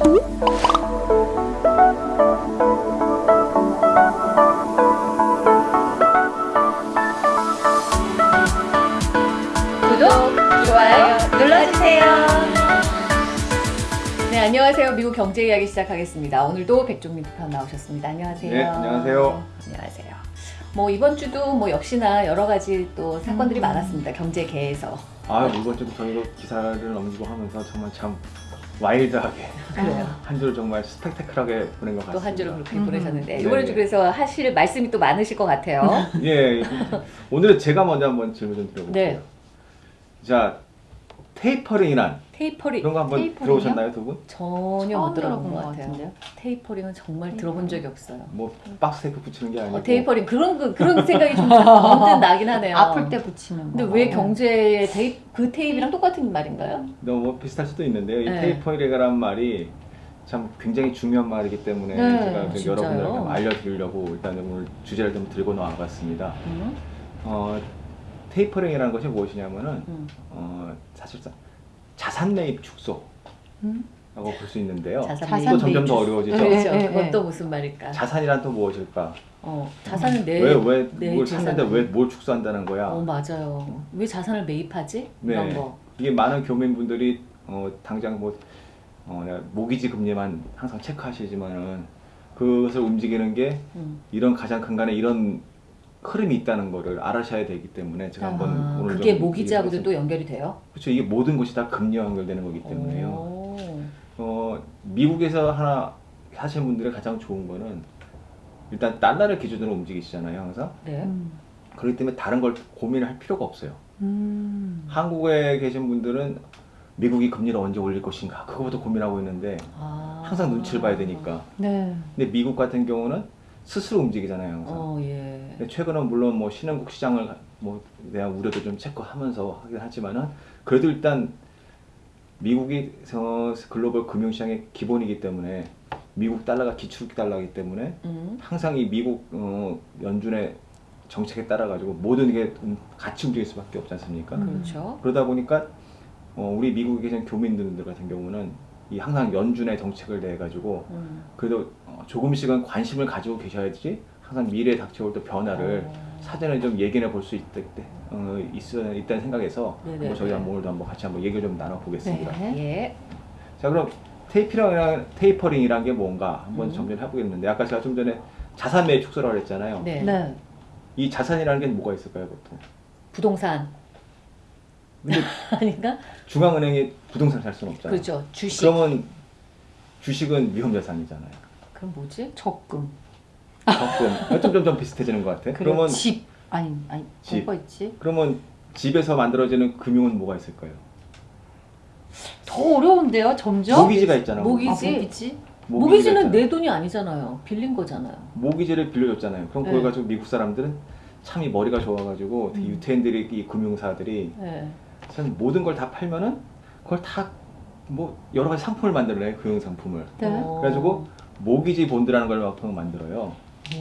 구독, 좋아요 눌러주세요. 네, 안녕하세요. 미국 경제 이야기 시작하겠습니다. 오늘도 백종민 편 나오셨습니다. 안녕하세요. 네, 안녕하세요. 안녕하세요. 뭐 이번 주도 뭐 역시나 여러 가지 또 사건들이 음. 많았습니다. 경제계에서. 아 이번 주도 저희도 기사를 넘기고 하면서 정말 참 와일드하게. 한 주를 정말 스펙테클하게 보낸 것 같습니다. 또 한 주를 그렇게 음. 보내셨는데 네, 이번에 그래서 하실 말씀이 또 많으실 것 같아요. 예, 오늘은 제가 먼저 한번 질문 좀 드려볼게요. 네. 자, tapering이란 tapering 이런 거 한번 tapering이요? 들어보셨나요, 두 분? 전혀 못 들어본 것것 같아요. 같은데요? tapering은 정말 들어본 적이 없어요. 뭐 박스 테이프 붙이는 게 아니고 어, 테이퍼링 그런 거- 그런 생각이 좀 언뜻 나긴 하네요. 아플 때 붙이는 거. 근데 왜 경제의 테이프 그 테이프랑 똑같은 말인가요? 너무 비슷할 수도 있는데요. 이 네. 테이퍼링이라는 말이 참 굉장히 중요한 말이기 때문에 네, 제가 그 진짜요? 여러분들에게 좀 알려드리려고 일단 오늘 주제를 좀 들고 나와봤습니다. 음, 어, 테이퍼링이라는 것이 무엇이냐면은 음. 어, 사실상 자산 매입 축소라고 음? 볼수 있는데요. 자산. 또 점점 더 어려워지죠. 네. 그렇죠. 그건 예. 또 무슨 말일까? 자산이란 또 무엇일까? 어, 자산을 내왜왜내뭘 샀는데 왜 뭘 축소한다는 거야? 어 맞아요. 왜 자산을 매입하지? 네. 이런 거. 이게 많은 교민분들이 어, 당장 뭐 어, 모기지 금리만 항상 체크하시지만은 그것을 움직이는 게 음. 이런 가장 근간에 이런 흐름이 있다는 거를 알아셔야 되기 때문에 제가 한번 아, 오늘 그게 좀 모기지하고도 또 연결이 돼요? 그렇죠. 이게 모든 것이 다 금리와 연결되는 거기 때문에요. 오. 어, 미국에서 하나 하시는 분들의 가장 좋은 거는 일단 달러를 기준으로 움직이시잖아요, 항상. 네. 음. 그렇기 때문에 다른 걸 고민을 할 필요가 없어요. 음. 한국에 계신 분들은 미국이 금리를 언제 올릴 것인가 그거부터 고민하고 있는데 아. 항상 눈치를 봐야 되니까. 네. 근데 미국 같은 경우는 스스로 움직이잖아요, 항상. 어 예. 최근은 물론 뭐 신흥국 시장을 가- 뭐 대한 우려도 좀 체크하면서 하긴 하지만은 그래도 일단 미국이 어, 글로벌 금융시장의 기본이기 때문에 미국 달러가 기축 달러이기 때문에 음. 항상 이 미국 어, 연준의 정책에 따라 가지고 모든 게 음, 같이 움직일 수밖에 없지 않습니까? 음. 그렇죠. 그러다 보니까 어, 우리 미국에 계신 교민들 같은 경우는 이 항상 연준의 정책을 내 가지고 음. 그래도 어, 조금씩은 관심을 가지고 계셔야지 항상 미래에 닥쳐올 또 변화를 어. 사전에 좀 예견해 볼 수 있다, 어, 있어, 있다는 생각에서 네네. 한번 저희 한번 오늘도 한번 같이 한번 얘기를 좀 나눠보겠습니다. 네. 예. 자 그럼 테이퍼링이란, 테이퍼링이란 게 뭔가 한번 음. 정리를 해보겠는데 아까 제가 좀 전에 자산 매입 축소라고 했잖아요. 네. 네. 이 자산이라는 게 뭐가 있을까요 보통? 부동산 근데 아닌가? 중앙은행이 부동산 살 수는 없잖아요. 그렇죠. 주식. 그러면 주식은 위험 자산이잖아요. 그럼 뭐지? 적금. 좀, 좀 비슷해지는 것 같아. 그러면 집. 아니, 아니. 집. 뭐가 있지? 그러면 집에서 만들어지는 금융은 뭐가 있을까요? 더 어려운데요, 점점? 모기지가 있잖아요. 모기- 아, 모기지? 모기지? 모기지는. 내 돈이 아니잖아요. 빌린 거잖아요. 모기지를 빌려줬잖아요. 그럼 그걸 네. 가지고 미국 사람들은 참이 머리가 좋아가지고 음. 이 유태인들이 이 금융사들이 네. 사실 모든 걸 다 팔면은 그걸 다 뭐 여러 가지 상품을 만들어내요 금융 상품을. 네. 어. 그래가지고 모기지 본드라는 걸 보통 만들어요.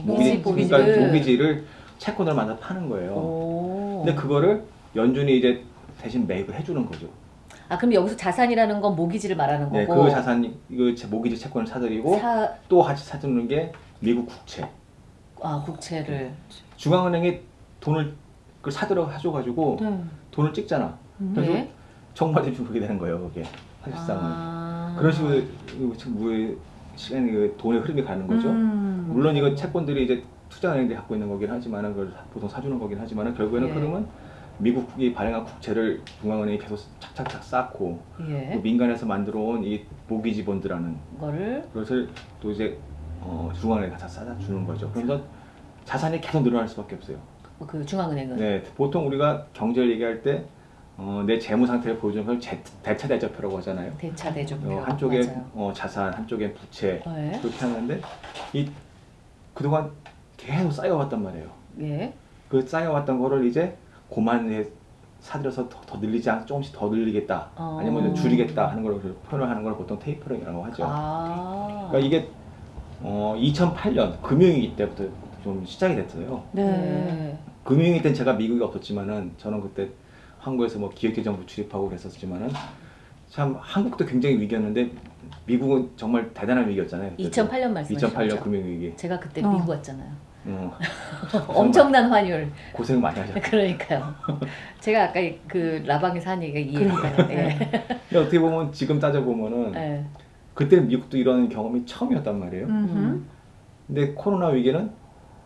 모기지 그러니까 본드. 모기지를 채권을 만들어 파는 거예요. 오. 근데 그거를 연준이 이제 대신 매입을 해주는 거죠. 아 그럼 여기서 자산이라는 건 모기지를 말하는 네, 거고. 그 자산 제- 모기지 채권을 사들이고 사, 또 같이 사주는 게 미국 국채. 아 국채를. 중앙은행이 돈을 그 사들어 해줘가지고 네. 돈을 찍잖아. 음. 그래서 네. 좀 그렇게 되는 거예요, 그게 사실상은. 아. 그런 식으로 우리 시간이 그 돈의 흐름이 가는 거죠. 음. 물론 이거 채권들이 이제 투자은행들이 갖고 있는 거긴 하지만은 그걸 보통 사주는 거긴 하지만은 결국에는 예. 흐름은 미국이 발행한 국채를 중앙은행이 계속 착착착 쌓고 예. 또 민간에서 만들어온 이 모기지 본드라는 거를 그것을 또 이제 어, 중앙은행에 다 싸다 주는 거죠. 그래서 자산이 계속 늘어날 수밖에 없어요. 그 중앙은행은. 네, 보통 우리가 경제를 얘기할 때 어, 내 재무 상태를 보여주는 걸 제- 대차 대조표라고 하잖아요. 대차 대조표. 어, 한쪽에. 어, 자산, 한쪽에 부채 네. 그렇게 하는데 이 그동안 계속 쌓여왔단 말이에요. 예. 그 쌓여왔던 거를 이제 고만에 사들여서 더, 더 늘리지 않 조금씩 더 늘리겠다 어. 아니면 줄이겠다 하는 걸 표현을 하는 걸 보통 테이퍼링이라고 하죠. 아. 그러니까 이게 어, 2008년 금융위기 때부터 좀 시작이 됐어요. 네. 금융위기 때는 제가 미국에 없었지만은 저는 그때 한국에서 뭐 기획재정부 출입하고 그랬었지만은 참 한국도 굉장히 위기였는데 미국은 정말 대단한 위기였잖아요. 그때도. 2008년 말씀하시죠. 2008년 금융위기. 제가 그때 어. 미국 왔잖아요. 어, 엄청난 환율. 고생 많이 하셨어요. 그러니까요. 제가 아까 그 라방에서 한 얘기가 이해가 그러니까요. 네. 어떻게 보면 지금 따져 보면은 네. 그때는 미국도 이런 경험이 처음이었단 말이에요. 음흠. 근데 코로나 위기는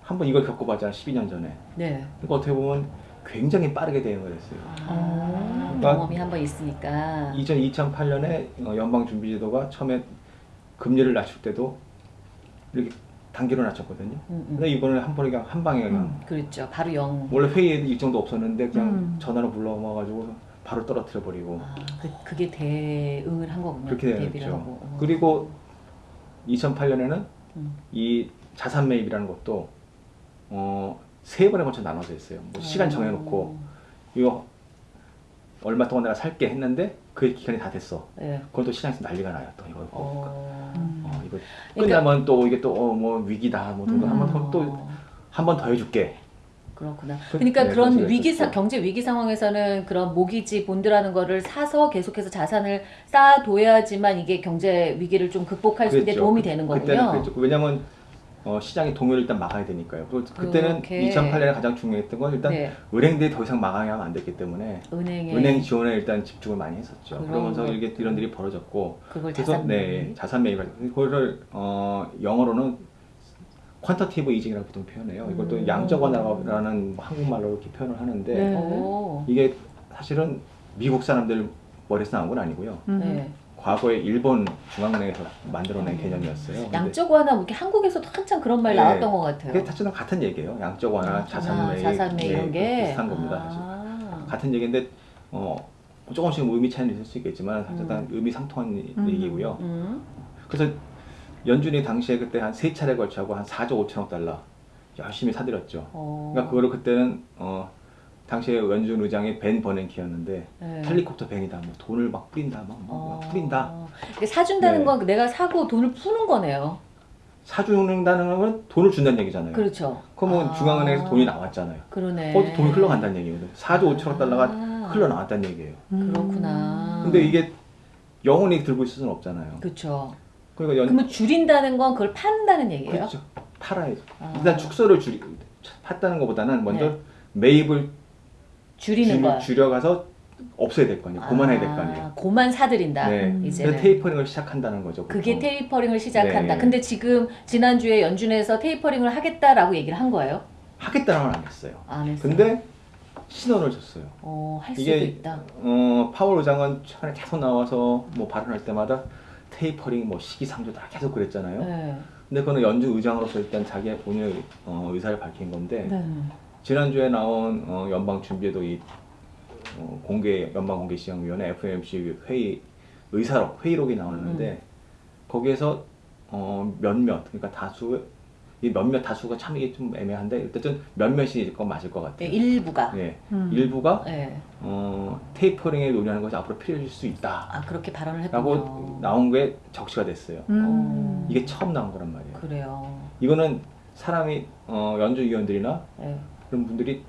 한번 이걸 겪어봤잖아 12년 전에. 네. 그러니까 어떻게 보면 굉장히 빠르게 대응을 했어요. 아, 그러니까 경험이 한번 있으니까. 2000, 2008년에 어, 연방준비제도가 처음에 금리를 낮출 때도 이렇게 단계로 낮췄거든요. 음, 음. 근데 이번에 한 번에 그냥 한 방에 그냥 음. 그렇죠. 바로 영. 원래 회의에도 일정도 없었는데 그냥 음. 전화로 불러와가지고 바로 떨어뜨려 버리고 아, 그, 그게 대응을 한 거군요. 그렇게. 하고. 어. 그리고 2008년에는 음. 이 자산 매입이라는 것도 어, 세 번에 걸쳐 나눠서 했어요. 뭐 시간 정해놓고 이거 얼마 동안 내가 살게 했는데 그 기간이 다 됐어. 네. 그건 또 시장에서 난리가 나요. 또 이거 어. 음. 어, 이거 그러니까- 끝나면 또 이게 또뭐 위기다 뭐 음. 또한 번 더 해줄게. 그렇구나. 그- 그러니까 네, 그런 위기 사. 경제 위기 상황에서는 그런 모기지 본드라는 거를 사서 계속해서 자산을 쌓아둬야지만 이게 경제 위기를 좀 극복할 수 있는 데 그랬죠. 도움이 그- 되는 거군요. 그랬죠. 왜냐면 어, 시장의 동요를 일단 막아야 되니까요. 그리고 그때는 그렇게. 2008년에 가장 중요했던 건 일단 네. 은행들이 더 이상 막아야 안 됐기 때문에 은행에 은행 지원에 일단 집중을 많이 했었죠. 그러면서 것. 이게 이런 일이 벌어졌고 그걸 그래서 자산 네 자산 매입을 그거를 어, 영어로는 퀀터티브 이징이라고 보통 표현해요. 이것도 음. 양적 완화라는 한국말로 이렇게 표현을 하는데 네. 오. 이게 사실은 미국 사람들 머리에서 나온 건 아니고요. 음. 네. 과거에 일본 중앙은행에서 만들어낸 개념이었어요. 근데 양적 완화 뭐 이렇게 한국에서도 한참 그런 말 네. 나왔던 것 같아요. 그게 사실은 같은 얘기예요. 양적 완화, 아, 자산 매입, 자산 매입 이런 네, 게 비슷한 겁니다. 사실. 아. 같은 얘기인데 어, 조금씩 의미 차이는 있을 수 있겠지만 사실 다 음. 의미 상통한 음. 얘기고요. 음. 그래서 연준이 당시에 그때 한 세 차례 걸쳐하고 한 4조 5천억 달러 열심히 사들였죠. 어. 그러니까 그거를 그때는 어, 당시에 연준 의장이 벤 버냉키였는데 네. 헬리콥터 벤이다, 뭐 돈을 막 뿌린다, 막, 막 어. 뿌린다. 이게 사준다는 네. 건 내가 사고 돈을 푸는 거네요. 사주는다는 건 돈을 준다는 얘기잖아요. 그렇죠. 그러면 아. 중앙은행에서 돈이 나왔잖아요. 그러네. 어, 돈이 흘러간다는 얘기거든요. 4조 5천억 달러가 아. 흘러나왔다는 얘기예요. 음. 그렇구나. 근데 이게 영원히 들고 있을 수는 없잖아요. 그렇죠. 그러니까 연 그러면 줄인다는 건 그걸 판다는 얘기예요? 그렇죠. 팔아야죠. 아. 일단 축소를 줄이 팠다는 것보다는 먼저 네. 매입을 줄이는 거야. 줄, 줄여가서 없애야 될 거 아니에요. 고만해야 될 거 아니에요. 고만 사들인다. 네. 그래서 tapering을 시작한다는 거죠. 그게 보통. tapering을 시작한다. 네. 근데 지금 지난주에 연준에서 tapering을 하겠다라고 얘기를 한 거예요? 하겠다는 건안 했어요. 안 했어요. 근데 신호를 줬어요. 어, 할 수도 이게 있다. 어, 파월 의장은 최근에 계속 나와서 뭐 발언할 때마다 테이퍼링 뭐 시기상조다 계속 그랬잖아요. 네. 근데 그거는 연준 의장으로서 일단 자기의 본인의 어, 의사를 밝힌 건데 네. 지난주에 나온 어, 연방 준비에도 이 어, 공개 연방 공개 시장위원회 FOMC 회의 의사록 회의록이 나오는데 음. 거기에서 어, 몇몇 그러니까 다수 이 몇몇 다수가 참 이게 좀 애매한데 어쨌든 몇몇이 건 맞을 것 네, 같아요. 일부가. 예, 음. 일부가 네. 어, 테이퍼링에 논의하는 것이 앞으로 필요해질 수 있다라고 아 그렇게 발언을 했군요. 나온 게 적시가 됐어요. 음. 이게 처음 나온 거란 말이에요. 그래요. 이거는 사람이 어, 연준 위원들이나 네. 그런 분들이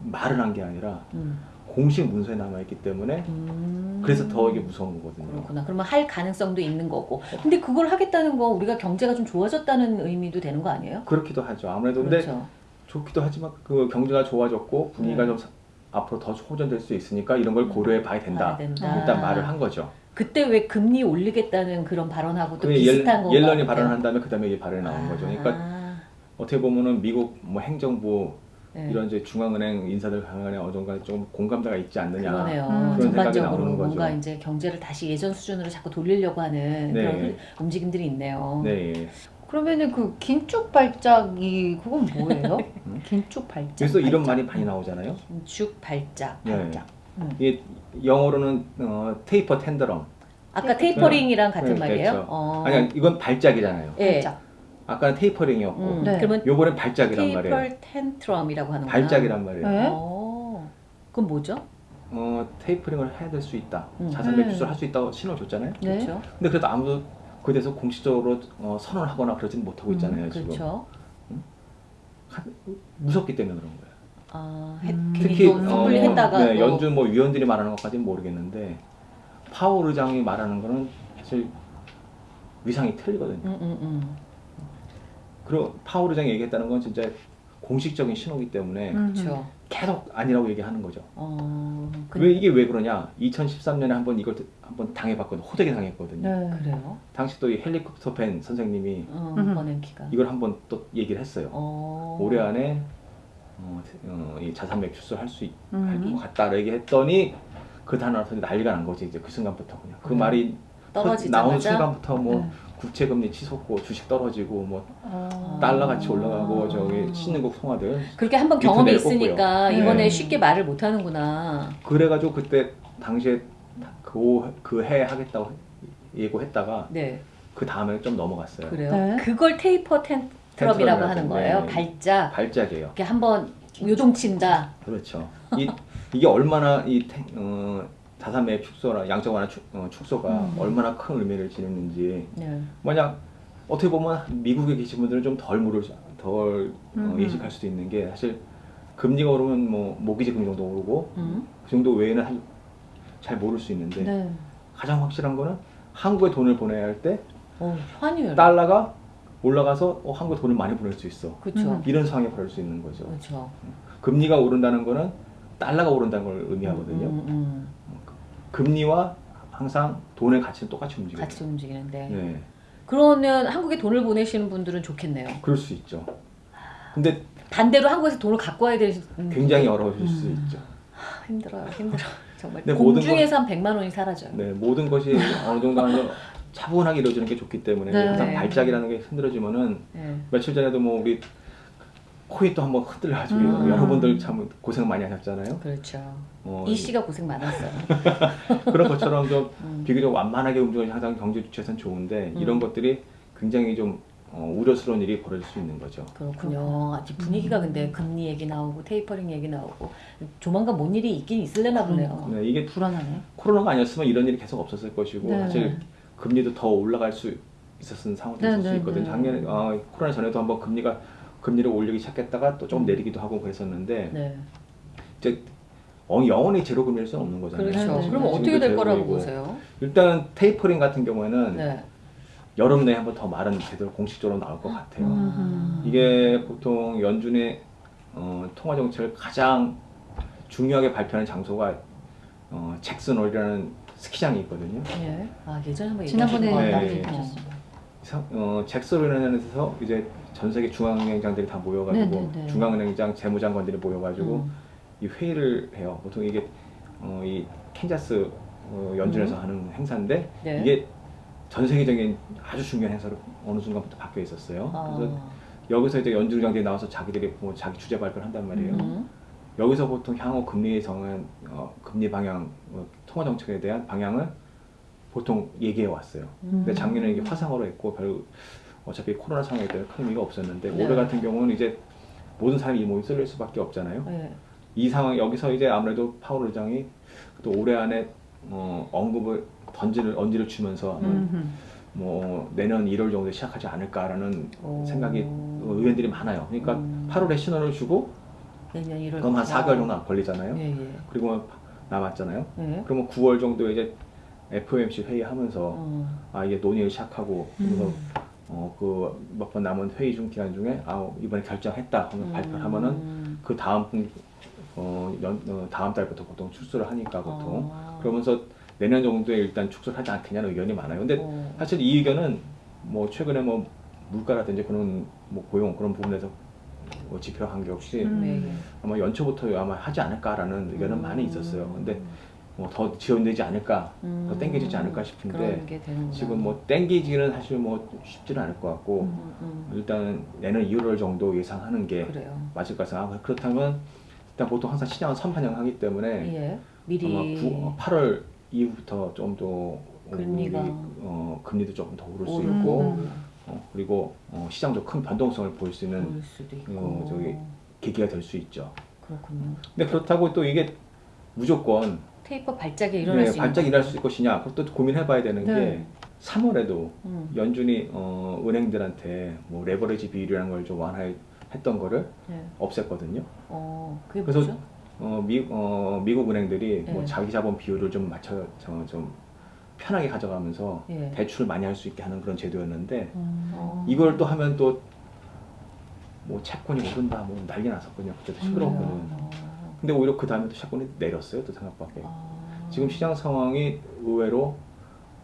말을 한 게 아니라 음. 공식 문서에 남아 있기 때문에 음. 그래서 더 이게 무서운 거거든요. 그렇구나. 그러면 할 가능성도 있는 거고. 근데 그걸 하겠다는 거 우리가 경제가 좀 좋아졌다는 의미도 되는 거 아니에요? 그렇기도 하죠. 아무래도 근데 그렇죠. 좋기도 하지만 그 경제가 좋아졌고 분위기가 네. 좀 사- 앞으로 더 호전될 수 있으니까 이런 걸 고려해 봐야 된다. 된다. 일단 말을 한 거죠. 그때 왜 금리 올리겠다는 그런 발언하고 또 비슷한 거 옐런이 발언한 다음에 그 다음에 이게 발언이 나온 거죠. 그러니까 아, 어떻게 보면은 미국 뭐 행정부 네. 이런 이제 중앙은행 인사들 간에 어느 정도 좀 공감대가 있지 않느냐. 그러네요. 음. 그런 생각이 전반적으로 나오는 거죠. 뭔가 이제 경제를 다시 예전 수준으로 자꾸 돌리려고 하는 네. 그런 흐- 움직임들이 있네요. 네. 그러면은 그 긴축 발작이 그건 뭐예요? 음? 긴축 발작. 그래서 이런 발작. 말이 많이 나오잖아요. 긴축 발작. 네. 발작. 음. 이게 영어로는 어, 테이퍼 텐더럼. 아까 tapering이랑 같은 네, 말이에요? 그렇죠. 어. 아니 이건 발작이잖아요. 예. 발작. 아까는 tapering이었고 음, 네. 그러면 요번엔 발작이란 말이에요. taper tantrum이라고 하는구나. 발작이란 말이에요. 네. 어. 그건 뭐죠? 어, tapering을 해야 될 수 있다. 음. 자산 네. 매출을 할 수 있다고 신호 줬잖아요. 네. 그렇죠. 근데 그래도 아무도 그에 대해서 공식적으로 어, 선언을 하거나 그러지는 못하고 음, 있잖아요. 지금 그렇죠. 한- 무섭기 때문에 그런 거예요. 아, 해, 음. 특히 또 섣불리 어, 했다가 네, 또 연준 뭐 위원들이 말하는 것까지는 모르겠는데 파월 의장이 말하는 거는 사실 위상이 틀리거든요. 그리고 파월 의장이 얘기했다는 건 진짜 공식적인 신호기 때문에 그렇죠. 계속 아니라고 얘기하는 거죠. 어, 그, 왜 이게 왜 그러냐? 2013년에 한번 이걸 한번 당해봤거든요. 호되게 당했거든요. 네. 그래요? 당시 또 이 헬리콥터 팬 선생님이 어. 이걸 한번 또 얘기를 했어요. 어. 올해 안에 어, 어, 이 자산 매출수 할수할 음. 것 같다 얘기했더니 그 단어에서 난리가 난 거지 이제 그 순간부터 그냥 그 음. 말이 떨어지자마자? 나온 순간부터 뭐 네. 국채 금리 치솟고 주식 떨어지고 뭐 어. 달러 같이 올라가고 아. 저기 신흥국 송화들 그렇게 한번 밑으로 경험이. 있으니까 네. 이번에 쉽게 말을 못 하는구나. 그래가지고 그때 당시에 그해 하겠다고 예고했다가 네. 그 다음에 좀 넘어갔어요. 그래요. 네. 그걸 테이퍼 텐트럼이라고 하는 거예요. 네. 발작. 발작이에요. 이렇게 한번 요동친다. 그렇죠. 이, 이게 얼마나 이 태- 어, 자산 매입 축소나 양적 완화 축, 어, 축소가 음. 얼마나 큰 의미를 지니는지 네. 만약 어떻게 보면 미국에 계신 분들은 좀 덜 모를 수- 덜 어, 음. 예측할 수도 있는 게 사실 금리가 오르면 뭐 모기지 금리 정도 오르고 음. 그 정도 외에는 한- 잘 모를 수 있는데 네. 가장 확실한 거는 한국에 돈을 보내야 할때 어, 환율. 달러가 올라가서 어, 한국에 돈을 많이 보낼 수 있어 그렇죠. 음. 이런 상황에 벌일 수 있는 거죠. 그렇죠. 금리가 오른다는 거는 달러가 오른다는 걸 의미하거든요. 음, 음, 금리와 항상 돈의 가치는 똑같이 음. 움직여요. 같이 움직이는데. 네, 그러면 한국에 돈을 보내시는 분들은 좋겠네요. 그럴 수 있죠. 근데 반대로 한국에서 돈을 갖고 와야 되는 굉장히 어려우실 수 음. 있죠. 하, 힘들어요. 힘들어. 정말 모든 공중에서 한 100만 원이 사라져요. 네, 모든 것이 어느 정도 하면 차분하게 이루어지는 게 좋기 때문에 네. 항상 네. 발작이라는 게 흔들어지면은 네. 며칠 전에도 뭐 우리 코인 또 한번 흔들려가지고 음. 여러분들 참 고생 많이 하셨잖아요. 그렇죠. 어, 이 씨가 고생 많았어요. 그런 것처럼 좀 음. 비교적 완만하게 움직이는 항상 경제 주체에서는 좋은데 음. 이런 것들이 굉장히 좀 어, 우려스러운 일이 벌어질 수 있는 거죠. 그렇군요. 아직 분위기가 근데 금리 얘기 나오고 테이퍼링 얘기 나오고 조만간 뭔 일이 있긴 있을려나 보네요. 네, 이게 불안하네. 코로나가 아니었으면 이런 일이 계속 없었을 것이고 네. 사실 금리도 더 올라갈 수 있었던 상황도 네, 있을 수 네, 있거든요. 네. 작년에 아, 코로나 전에도 한번 금리가 금리를 올리기 시작했다가 또 조금 음. 내리기도 하고 그랬었는데 네. 이제 어, 영원히 제로 금리일 수는 없는 거잖아요. 그렇죠. 네, 네, 그럼 네. 어떻게 될 거라고. 보세요? 일단 테이퍼링 같은 경우에는 네. 여름 내에 한번 더 말은 제대로 공식적으로 나올 것 같아요. 음. 이게 보통 연준의 어, 통화 정책을 가장 중요하게 발표하는 장소가 어, 잭슨홀이라는 스키장이 있거든요. 예. 아 예전에 한번 지난번에 네. 네. 얘기하셨어요. 서- 어, 잭슨홀이라는 데서 이제 전 세계 중앙은행장들이 다 모여가지고 네, 네, 네. 중앙은행장 재무장관들이 모여가지고 음. 이 회의를 해요. 보통 이게 어, 이 캔자스 어, 연준에서 하는 행사인데 네. 이게 전 세계적인 아주 중요한 행사로 어느 순간부터 바뀌어 있었어요. 그래서 아. 여기서 이제 연준 장들이 나와서 자기들이 뭐 자기 주제 발표를 한단 말이에요. 음. 여기서 보통 향후 금리 정한 어, 금리 방향, 어, 통화 정책에 대한 방향을 보통 얘기해 왔어요. 근데 음. 작년에 이게 화상으로 했고 별 어차피 코로나 상황에 때문에 큰 의미가 없었는데 네. 올해 같은 경우는 이제 모든 사람이 이 몸이 쏠릴 수밖에 없잖아요. 네. 이 상황 여기서 이제 아무래도 파월 의장이 또 올해 안에 어, 언급을 던지를 언지를 주면서 음. 뭐 내년 1월 정도에 시작하지 않을까라는 오. 생각이 의견들이 많아요. 그러니까 음. 8월에 신호를 주고 내년 1월. 그럼 한 4개월 정도 안 걸리잖아요. 예, 예. 그리고 남았잖아요. 예. 그러면 9월 정도에 이제 FOMC 회의하면서 어. 아 이게 논의를 시작하고 그래서 음. 어 그 몇 번 남은 회의 중 기간 중에 아 이번에 결정했다 하면 발표를 하면은 음. 그 다음 어, 연, 어 다음 달부터 보통 출소를 하니까 보통 아. 그러면서 내년 정도에 일단 축소를 하지 않겠냐는 의견이 많아요. 근데 어. 사실 이 의견은 뭐 최근에 뭐 물가라든지 그런 뭐 고용 그런 부분에서 뭐 지표 한게 없이 음. 아마 연초부터 아마 하지 않을까라는 의견은 음. 많이 있었어요. 근데 뭐 더 지원되지 않을까, 음. 더 땡겨지지 않을까 싶은데. 지금 뭐 땡기지는 사실 뭐 쉽지는 않을 것 같고 음, 음. 일단 내년 2월 정도 예상하는 게 그래요. 맞을 것 같아요. 아, 그렇다면 일단 보통 항상 시장은 선반영하기 때문에 예. 미리 아마 9, 8월 이후부터 좀 더 금리가 어, 금리도 조금 더 오를 수 있고 음. 어, 그리고 어, 시장도 큰 변동성을 보일 수 있는. 어, 저기 계기가 될 수 있죠. 그렇군요. 근데 그렇다고 또 이게 무조건 테이퍼 발작이 일어날 네, 수 있는 발작 일어날 수 있을 것이냐 그것도 고민해봐야 되는 네. 게 3월에도 음. 연준이 어, 은행들한테 뭐 레버리지 비율이라는 걸 좀 완화했던 거를 네. 없앴거든요. 어, 그게 그래서 뭐죠? 어, 미, 어, 미국 은행들이 뭐 네. 자기 자본 비율을 좀 맞춰 저, 좀 편하게 가져가면서 예. 대출을 많이 할 수 있게 하는 그런 제도였는데 음. 어. 이걸 또 하면 또 뭐 채권이 오른다 뭐 난리 났었거든요. 그때도 시끄러웠거든. 어. 근데 오히려 그 다음에 또 채권이 내렸어요. 또 생각밖에. 아. 지금 시장 상황이 의외로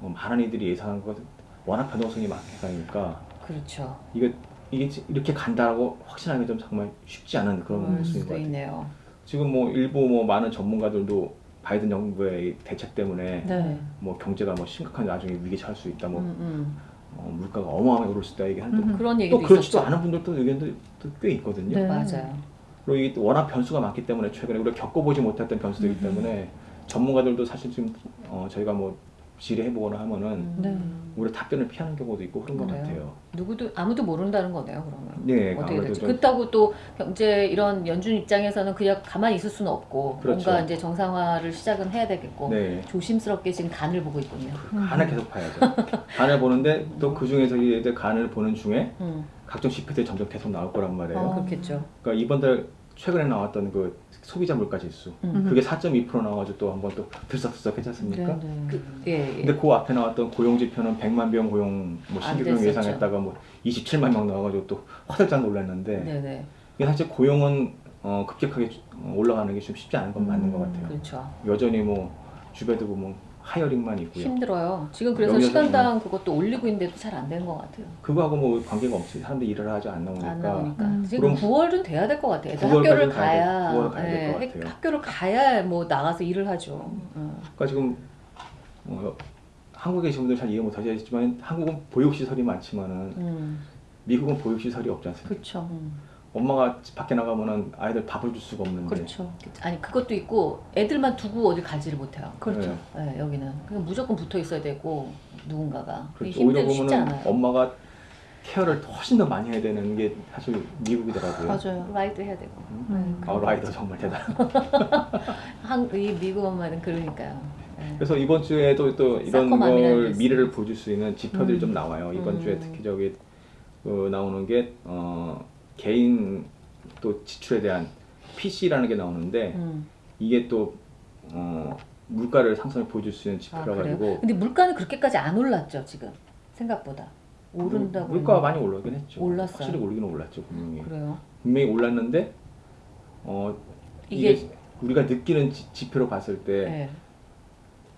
어, 많은 이들이 예상한 것 워낙 변동성이 많으니까 그렇죠. 이게 이게 이렇게 간다라고 확신하기 좀 정말 쉽지 않은 그런 모습인 것 수도 같아요. 있네요. 지금 뭐 일부 뭐 많은 전문가들도 바이든 정부의 이 대책 때문에 네. 뭐 경제가 뭐 심각한 나중에 위기 처할 수 있다, 뭐 음, 음. 어, 물가가 어마어마하게 오를 수 있다 얘기하는데 음. 그런 또 얘기도 그렇지도 있었죠. 않은 분들도 의견도 또꽤 있거든요. 네. 맞아요. 그리고 이게 또 워낙 변수가 많기 때문에 최근에 우리가 겪어보지 못했던 변수들이기 음흠. 때문에 전문가들도 사실 지금 어, 저희가 뭐 질의해보거나 하면은 음. 네. 오히려 답변을 피하는 경우도 있고 그런 것 그래요? 같아요. 누구도 아무도 모른다는 거네요. 그러면 네, 어떻게 될지. 좀- 그렇다고 또 경제 이런 연준 입장에서는 그냥 가만히 있을 수는 없고 그렇죠. 뭔가 이제 정상화를 시작은 해야 되겠고 네. 조심스럽게 지금 간을 보고 있군요. 간을 계속 봐야죠. 간을 보는데 또 그 중에서 이제 간을 보는 중에 음. 각종 CP들이 점점 계속 나올 거란 말이에요. 어, 그렇겠죠. 그러니까 이번 달 최근에 나왔던 그 소비자 물가 지수 음. 그게 4.2% 나와가지고 또 한번 또 들썩들썩 했지 않습니까? 네, 네. 그, 예, 예. 근데 그 앞에 나왔던 고용 지표는 100만 명 고용 뭐안 신규 고용 됐었죠. 예상했다가 뭐 27만 명 나와가지고 또 화들짝 놀랐는데 네네. 이게 사실 고용은 어, 급격하게 어, 올라가는 게 좀 쉽지 않은 건 맞는 것 음, 같아요. 그렇죠. 여전히 뭐 주변도 보면 하이어링만 있고요. 힘들어요. 지금 그래서 시간당 그것도 올리고 있는데도 잘안된것 같아요. 그거하고 뭐 관계가 없이 사람들이 일을 하지 안 나오니까. 안 나오니까. 음. 지금 그럼 9월은 돼야 될 것 같아요. 애들 9월 학교를 까지는 가야 가야, 돼. 9월 가야 될것 예, 같아요. 학교를 가야 뭐 나가서 일을 하죠. 어. 그러니까 지금 어, 한국에 계신 분들 잘 이해 못하시겠지만 한국은 보육시설이 많지만은 음. 미국은 보육시설이 없지 않습니까? 그렇죠. 음. 엄마가 집 밖에 나가면은 아이들 밥을 줄 수가 없는데 그렇죠. 아니 그것도 있고 애들만 두고 어디 가지를 못해요. 그렇죠. 네. 예, 여기는 그냥 무조건 붙어 있어야 되고 누군가가 그렇죠. 오히려 않아요. 엄마가 케어를 훨씬 더 많이 해야 되는 게 사실 미국이더라고요. 맞아요. 라이드 해야 되고. 음. 아, 라이더 정말 대단. 한, 이 미국 엄마는 그러니까요. 예. 그래서 이번 주에도 또 이런 걸게 미래를 보여줄 수 있는 지표들이 음. 좀 나와요. 이번 음. 주에 특히 저기 그 나오는 게 어, 개인 또 지출에 대한 PC라는 게 나오는데 음. 이게 또 어, 물가를 상승을 보여줄 수 있는 아, 지표라 그래요? 가지고 근데 물가는 그렇게까지 안 올랐죠 지금 생각보다 오른다고 물 가가 했는데. 많이 올라오긴 했죠. 올랐어요? 확실히 올리긴 올랐죠 분명히. 그래요. 분명히 올랐는데 어, 이게- 이게, 우리가 느끼는 지, 표로 봤을 때 예.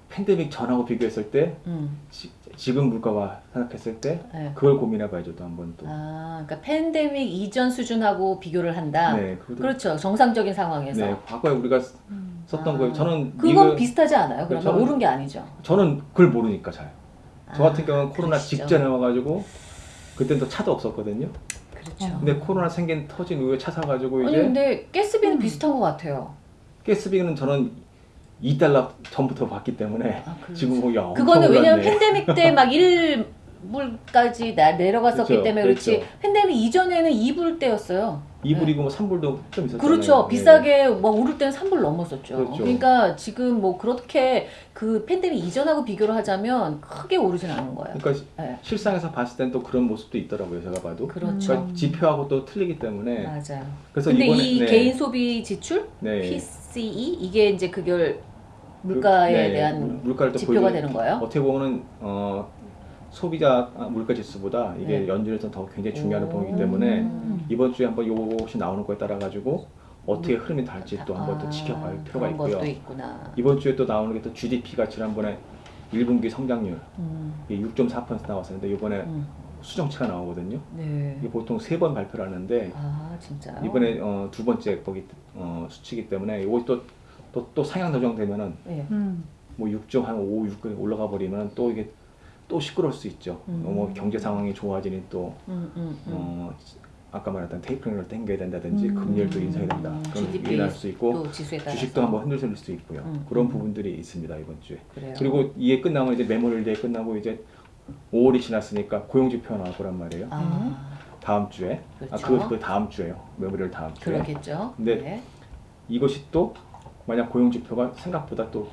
팬데믹 전하고 비교했을 때 음. 지, 금 물가와 생각했을 때 예. 그걸 고민해봐야죠 또 한번 또. 아, 그러니까 팬데믹 이전 수준하고 비교를 한다. 네, 그렇죠. 정상적인 상황에서. 네, 과거에 우리가 썼던 아, 거예요. 저는 그건 미국- 비슷하지 않아요? 그러면 저는- 오른 게 아니죠. 저는 그걸 모르니까 잘. 저 아, 같은 경우는 코로나 그러시죠. 직전에 와가지고 그때는 또 차도 없었거든요. 그렇죠. 근데 코로나 생긴 터진 이후에 차 사가지고 아니 이제 근데 가스비는 음. 비슷한 것 같아요. 가스비는 저는 2달러 전부터 받기 때문에 아, 그렇죠. 지금 뭐 야, 엄청 그거는 왜냐면. 팬데믹 때 막 1불까지 내려갔었기 그렇죠, 때문에 그렇지 그렇죠. 팬데믹 이전에는 2불 때였어요. 2불이고 뭐 3불도 좀 있었잖아요. 그렇죠. 네. 비싸게 막 오를 때는 3불 넘었었죠. 그렇죠. 그러니까 지금 뭐 그렇게 그 팬데믹 이전하고 비교를 하자면 크게 오르진 않은 거예요. 그러니까 네. 실상에서 봤을 땐 또 그런 모습도 있더라고요. 제가 봐도. 그렇죠. 그러니까 지표하고 또 틀리기 때문에. 맞아요. 그래서 근데 이번에 이 네. 개인 소비 지출 네. PCE 이게 이제 그걸 물가에 그- 네, 대한 물- 물가를 또 지표가 보여주는- 되는 거예요. 어떻게 보면은 어, 소비자 아, 물가 지수보다 이게 네. 연준에서 더 굉장히 중요한 오. 부분이기 때문에 음. 이번 주에 한번 요것이 나오는 거에 따라 가지고 어떻게 흐름이 달지 또 한번 또 아, 지켜볼 필요가 있고요. 이번 주에 또 나오는 게 또 GDP가 지난번에 1분기 성장률 음, 이게 6.4% 나왔었는데 이번에 음, 수정치가 나오거든요. 네. 이게 보통 세 번 발표를 하는데 아? 이번에 어, 두 번째 거기 어, 수치이기 때문에 또 또 또 상향 조정되면은 네. 음. 뭐 6점 한 5, 6에 올라가 버리면 또 이게 또 시끄러울 수 있죠. 음. 뭐 경제 상황이 좋아지니 또 음, 음, 음. 어, 아까 말했던 tapering을 당겨야 된다든지 음. 금리를 또 인상해야 된다. 그런 GDP 일어날 수 있고 주식도 한번 흔들릴 수 있고요. 음. 그런 부분들이 있습니다 이번 주에. 그래요. 그리고 이게 끝나면 이제 Memorial Day 끝나고 이제 5월이 지났으니까 고용지표가 나올 거란 말이에요. 아 다음 주에. 그렇죠. 아, 그, 그 다음 주에요. Memorial 다음 주에. 그러겠죠. 근데 네. 이것이 또 만약 고용 지표가 생각보다 또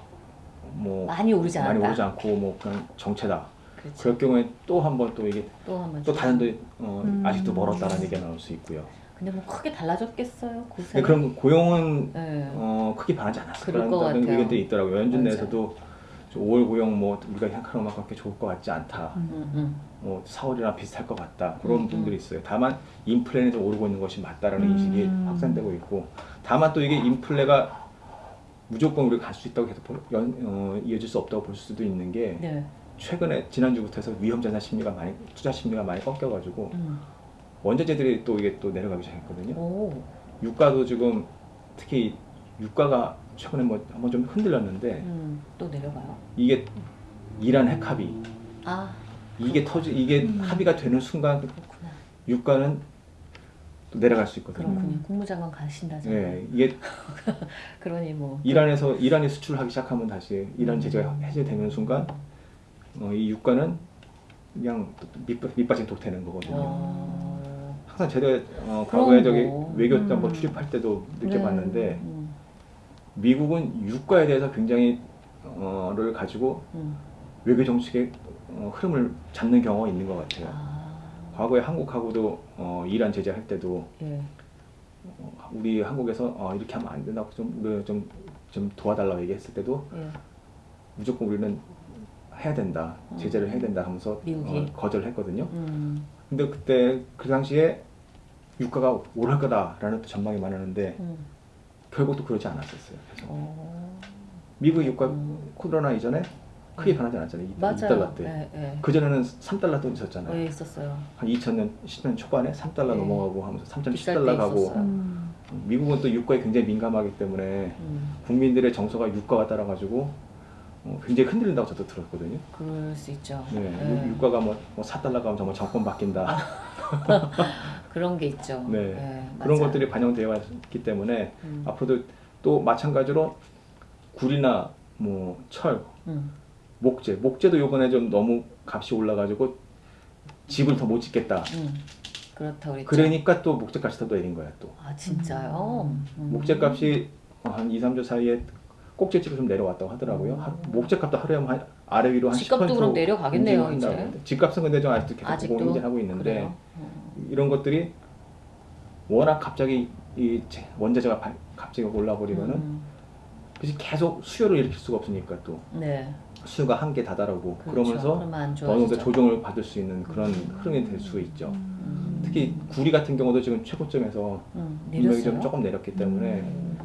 뭐 많이 오르지 않았다. 많이 오르지 않고 뭐 그냥 정체다. 그렇죠. 그럴 경우에 또 한 번 또 이게 또 한번 또 다른 데 어, 음. 아직도 멀었다는 얘기가 나올 수 있고요. 근데 뭐 크게 달라졌겠어요. 고생. 근데 그럼 고용은 네. 어, 크게 변하지 않았을 거라는. 의견들이 있더라고요. 연준 맞아요. 내에서도 저 5월 고용 뭐 우리가 생각하는 만큼 그렇게 좋을 것 같지 않다. 음, 음. 뭐 4월이랑 비슷할 것 같다. 그런 음, 분들이 있어요. 다만 인플레는 좀 오르고 있는 것이 맞다라는 음. 인식이 확산되고 있고 다만 또 이게 인플레가 무조건 우리가 갈 수 있다고 계속 볼- 연, 어, 이어질 수 없다고 볼 수도 있는 게 네. 최근에 지난주부터 해서 위험 자산 심리가 많이 투자 심리가 많이 꺾여가지고 음. 원자재들이 또 이게 또 내려가기 시작했거든요. 오. 유가도 지금 특히 유가가 최근에 뭐 한번 좀 흔들렸는데 음. 또 내려가요. 이게 이란 핵 합의 아 이게 터지 이게 음. 합의가 되는 순간 그렇구나. 유가는 또 내려갈 수 있거든요. 그렇군요. 음. 국무장관 가신다잖아요. 네, 이게 그러니 뭐. 이란에서 이란이 수출하기 시작하면 다시 이란 음. 제재가 해제되는 순간 어, 이 유가는 그냥 밑- 밑빠진 독되는 거거든요. 어. 항상 제가 어, 그럼 과거에 저기 뭐. 외교단 음. 뭐 출입할 때도 느껴봤는데 음. 미국은 유가에 대해서 굉장히 어를 가지고 음. 외교 정책의 어, 흐름을 잡는 경우가 있는 것 같아요. 아. 과거에 한국하고도 어, 이란 제재할 때도 예. 어, 우리 한국에서 어, 이렇게 하면 안 된다고 좀, 우리 좀, 좀 도와달라고 얘기했을 때도 예. 무조건 우리는 해야 된다, 제재를 해야 된다 하면서 음. 어, 거절했거든요. 음. 근데 그때 그 당시에 유가가 오를 거다라는 또 전망이 많았는데 음. 결국 또 그러지 않았었어요. 그래서 어. 미국 유가 음. 코로나 이전에 크게 변하지 않았잖아요. 이- 맞아요. 2달러 때. 예, 예. 그 전에는 3달러 있었잖아요. 예, 있었어요. 한 2000년 10년 초반에 3달러 네. 넘어가고 하면서 비쌀 때 3.10달러 가고 있었어요. 음. 미국은 또 유가에 굉장히 민감하기 때문에 음. 국민들의 정서가 유가가 따라가지고 어, 굉장히 흔들린다고 저도 들었거든요. 그럴 수 있죠. 네, 예. 유- 유가가 뭐, 뭐 4달러 가면 정말 정권 바뀐다. 그런 게 있죠. 네. 예, 그런. 것들이 반영되어 있기 때문에 음. 앞으로도 또 마찬가지로 굴이나 뭐 철, 음. 목재, 목재도 요번에 좀 너무 값이 올라가지고 집을 더 못 짓겠다. 음. 그렇다고 그랬죠. 그러니까 또 목재 값이 더 내린 거야 또. 아 진짜요? 음. 목재 값이 한 2, 3주 사이에 꼭지집이 좀 내려왔다고 하더라고요. 하- 목재 값도 하루에 한 아래 위로 한 집값도 10% 그럼 내려가겠네요, 이제. 집값은 근데 좀 아직도 계속 아직도 고민하고 있는데? 음. 이런 것들이 워낙 갑자기 이 제- 원자재가 발- 갑자기 올라버리면은 음. 그래서 계속 수요를 일으킬 수가 없으니까 또 네. 수요가 한계 다다르고 그렇죠. 그러면서 어느 정도. 조정을 받을 수 있는 그런 흐름이 될 수 있죠. 음. 특히 구리 같은 경우도 지금 최고점에서 음. 좀 조금 내렸기 때문에 음.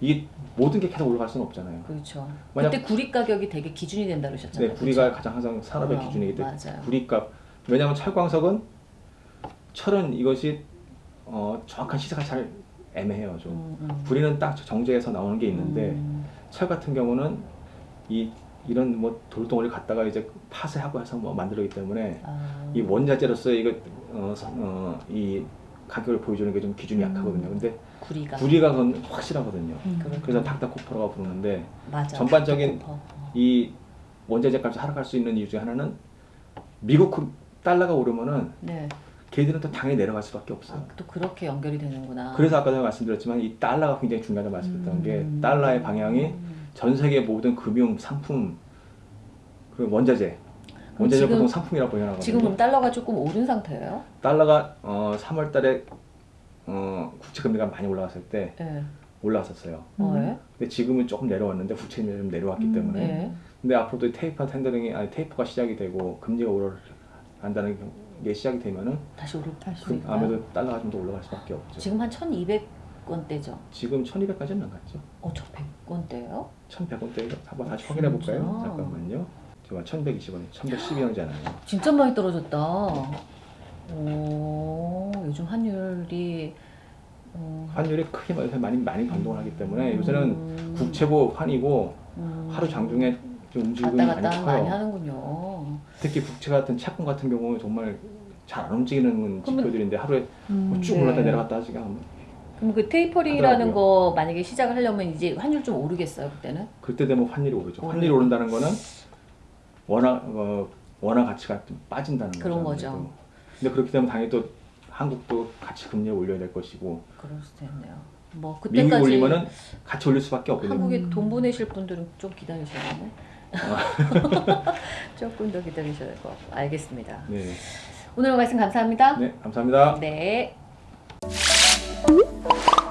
이게 모든 게 계속 올라갈 수는 없잖아요. 그렇죠. 만약- 그때 구리 가격이 되게 기준이 된다 그러셨잖아요. 네, 구리가 그렇죠? 가장 항상 산업의 어, 기준이기 때문에. 구리값 왜냐하면 철광석은 철은 이것이 어, 정확한 시세가 잘 애매해요. 좀 음, 음. 구리는 딱 정제해서 나오는 게 있는데 음. 철 같은 경우는 이 이런 뭐 돌덩어리 갖다가 이제 파쇄하고 해서 뭐 만들기 때문에 아. 이 원자재로서 이거 어, 서- 어, 이 가격을 보여주는 게 좀 기준이 음. 약하거든요. 근데 구리가 구리가 그건 확실하거든요. 음. 그래서 닥터코퍼라고 부르는데 맞아. 전반적인 닥터코퍼. 이 원자재 값이 하락할 수 있는 이유 중에 하나는 미국 그 달러가 오르면은 네. 걔들은 또 당연히 내려갈 수밖에 없어요. 아, 또 그렇게 연결이 되는구나. 그래서 아까 전에 말씀드렸지만 이 달러가 굉장히 중요하다고 말씀드렸던 게 음. 달러의 방향이 전 세계 모든 금융 상품 그 원자재 원자재 지금- 보통 상품이라고 표현하거든요. 지금 그럼 달러가 조금 오른 상태예요? 달러가 어, 3월 달에 어, 국채 금리가 많이 올라갔을 때 네. 올라왔었어요. 어, 음. 예? 근데 지금은 조금 내려왔는데 국채 금리가 좀 내려왔기 음, 때문에 네. 근데 앞으로도 테이퍼 텐더링이 아니 테이퍼가 시작이 되고 금리가 올라간다는 게 시작이 되면은 다시 오를 다시 그? 아무래도 달러가 좀 더 올라갈 수밖에 없죠. 지금 한 1,200 원대죠. 지금 1200까지는 안 갔죠. 어, 저 100원대요? 1100원대 한번 다시 확인해 볼까요? 잠깐만요. 지금 1120원, 1112원이잖아요. 진짜 많이 떨어졌다. 오, 요즘 환율이 음, 환율이 크게 많이 많이 변동을 하기 때문에 요새는 음, 국채고 환이고 음, 하루 장중에 좀 움직임이 많이 갔다 많이 커요. 하는군요. 특히 국채 같은 채권 같은 경우는 정말 잘 안 움직이는 지표들인데 하루에 음. 뭐쭉 네. 올랐다 내려갔다 하지가 않- 그럼 그 테이퍼링이라는. 거 만약에 시작을 하려면 이제 환율 좀 오르겠어요 그때는? 그때 되면 환율이 오르죠. 오르- 환율이 오른다는 거는 원화 어, 원화 가치가 좀 빠진다는 거죠. 그런 거죠. 아무래도. 근데 그렇게 되면 당연히 또 한국도 같이 금리를 올려야 될 것이고 그럴 수도 있네요. 뭐 그때까지 올리면은 같이 올릴 수밖에 없거든요. 한국에 음. 돈 보내실 분들은 좀 기다리셔야겠네. 조금 더 기다리셔야 될 것 같고 알겠습니다. 네, 오늘 말씀 감사합니다. 네 감사합니다. 네. Thank you.